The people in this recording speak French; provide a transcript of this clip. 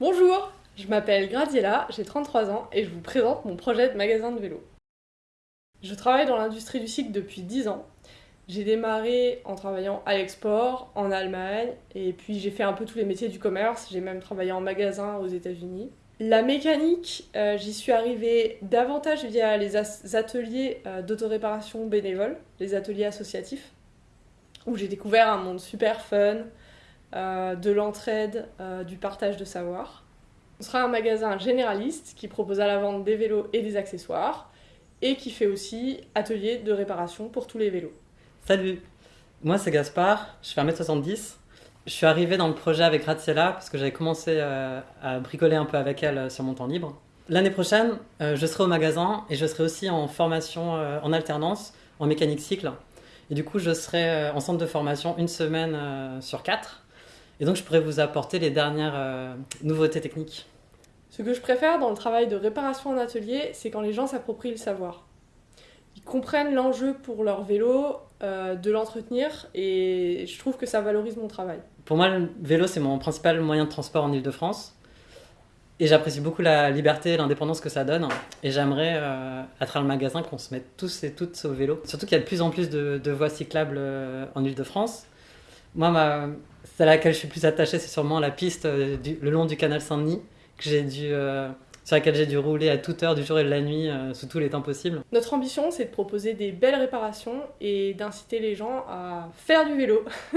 Bonjour, je m'appelle Gradiela, j'ai 33 ans et je vous présente mon projet de magasin de vélo. Je travaille dans l'industrie du cycle depuis 10 ans. J'ai démarré en travaillant à l'export, en Allemagne, et puis j'ai fait un peu tous les métiers du commerce, j'ai même travaillé en magasin aux États-Unis. La mécanique, euh, j'y suis arrivée davantage via les ateliers euh, d'autoréparation bénévole, les ateliers associatifs, où j'ai découvert un monde super fun, de l'entraide, du partage de savoir. On sera un magasin généraliste qui propose à la vente des vélos et des accessoires, et qui fait aussi atelier de réparation pour tous les vélos. Salut, moi c'est Gaspard, je fais 1m70 je suis arrivé dans le projet avec Graziella parce que j'avais commencé euh, à bricoler un peu avec elle euh, sur mon temps libre. L'année prochaine, euh, je serai au magasin et je serai aussi en formation en alternance en mécanique cycle. Et du coup, je serai en centre de formation une semaine sur quatre. Et donc, je pourrais vous apporter les dernières nouveautés techniques. Ce que je préfère dans le travail de réparation en atelier, c'est quand les gens s'approprient le savoir comprennent l'enjeu pour leur vélo, euh, de l'entretenir, et je trouve que ça valorise mon travail. Pour moi, le vélo, c'est mon principal moyen de transport en Ile-de-France. Et j'apprécie beaucoup la liberté et l'indépendance que ça donne. Et j'aimerais, euh, à travers le magasin, qu'on se mette tous et toutes au vélo. Surtout qu'il y a de plus en plus de, voies cyclables euh, en Ile-de-France. Moi, ma, celle à laquelle je suis plus attaché, c'est sûrement la piste le long du canal Saint-Denis, que j'ai dû sur laquelle j'ai dû rouler à toute heure du jour et de la nuit, euh, sous tous les temps possibles. Notre ambition, c'est de proposer des belles réparations et d'inciter les gens à faire du vélo.